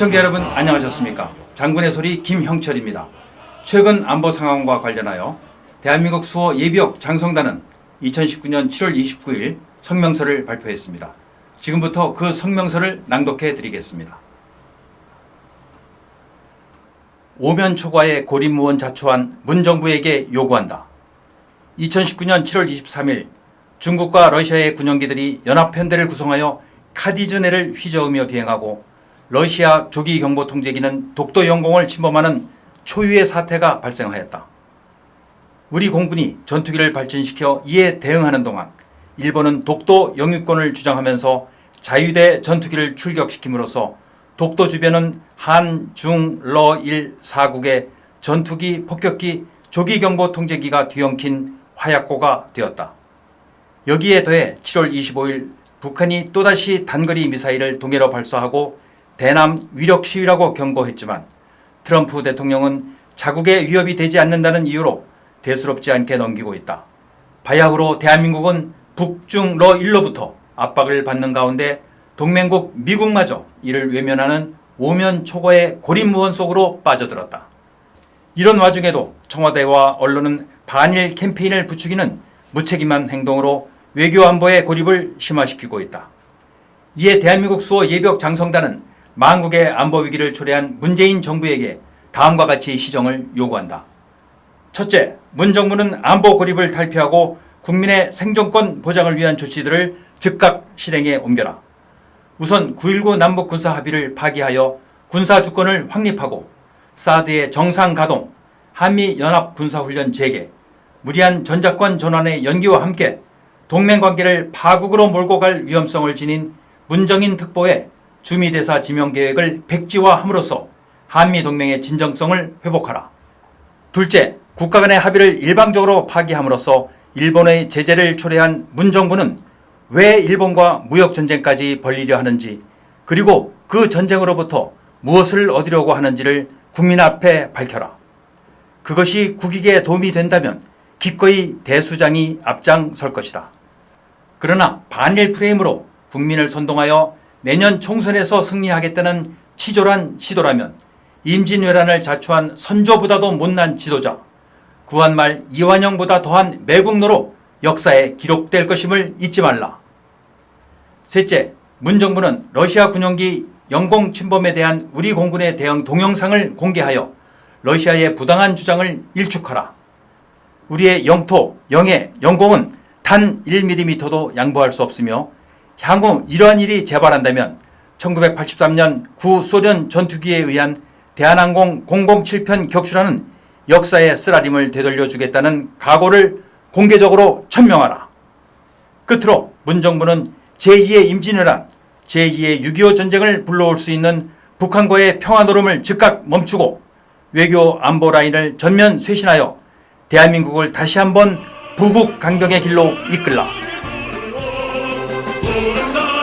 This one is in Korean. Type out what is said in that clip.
시청자 여러분 안녕하셨습니까? 장군의 소리 김형철입니다. 최근 안보 상황과 관련하여 대한민국 수호 예비역 장성단은 2019년 7월 29일 성명서를 발표했습니다. 지금부터 그 성명서를 낭독해 드리겠습니다. 오면 초과의 고립무원 자초한 문정부에게 요구한다. 2019년 7월 23일 중국과 러시아의 군용기들이 연합 편대를 구성하여 카디즈네를 휘저으며 비행하고 러시아 조기 경보 통제기는 독도 영공을 침범하는 초유의 사태가 발생하였다. 우리 공군이 전투기를 발진시켜 이에 대응하는 동안 일본은 독도 영유권을 주장하면서 자유대 전투기를 출격시킴으로써 독도 주변은 한, 중, 러, 일, 사국의 전투기, 폭격기, 조기경보 통제기가 뒤엉킨 화약고가 되었다. 여기에 더해 7월 25일 북한이 또다시 단거리 미사일을 동해로 발사하고 대남 위력 시위라고 경고했지만 트럼프 대통령은 자국의 위협이 되지 않는다는 이유로 대수롭지 않게 넘기고 있다. 바야흐로 대한민국은 북중 러 일로부터 압박을 받는 가운데 동맹국 미국마저 이를 외면하는 오면 초과의 고립무원 속으로 빠져들었다. 이런 와중에도 청와대와 언론은 반일 캠페인을 부추기는 무책임한 행동으로 외교안보의 고립을 심화시키고 있다. 이에 대한민국 수호 예비역 장성단은 만국의 안보 위기를 초래한 문재인 정부에게 다음과 같이 시정을 요구한다. 첫째, 문 정부는 안보 고립을 탈피하고 국민의 생존권 보장을 위한 조치들을 즉각 실행에 옮겨라. 우선 9.19 남북군사 합의를 파기하여 군사 주권을 확립하고 사드의 정상 가동, 한미연합군사훈련 재개, 무리한 전자권 전환의 연기와 함께 동맹관계를 파국으로 몰고 갈 위험성을 지닌 문정인 특보의 주미대사 지명계획을 백지화함으로써 한미동맹의 진정성을 회복하라. 둘째, 국가 간의 합의를 일방적으로 파기함으로써 일본의 제재를 초래한 문정부는 왜 일본과 무역전쟁까지 벌리려 하는지 그리고 그 전쟁으로부터 무엇을 얻으려고 하는지를 국민 앞에 밝혀라. 그것이 국익에 도움이 된다면 기꺼이 대수장이 앞장설 것이다. 그러나 반일 프레임으로 국민을 선동하여 내년 총선에서 승리하겠다는 치졸한 시도라면 임진왜란을 자초한 선조보다도 못난 지도자 구한말 이완영보다 더한 매국노로 역사에 기록될 것임을 잊지 말라. 셋째, 문정부는 러시아 군용기 영공 침범에 대한 우리 공군의 대응 동영상을 공개하여 러시아의 부당한 주장을 일축하라. 우리의 영토, 영해, 영공은 단 1mm도 양보할 수 없으며 향후 이러한 일이 재발한다면 1983년 구소련 전투기에 의한 대한항공 007편 격추라는 역사의 쓰라림을 되돌려주겠다는 각오를 공개적으로 천명하라. 끝으로 문정부는 제2의 임진왜란, 제2의 6.25 전쟁을 불러올 수 있는 북한과의 평화노름을 즉각 멈추고 외교 안보 라인을 전면 쇄신하여 대한민국을 다시 한번 부국 강병의 길로 이끌라. Oh, it down.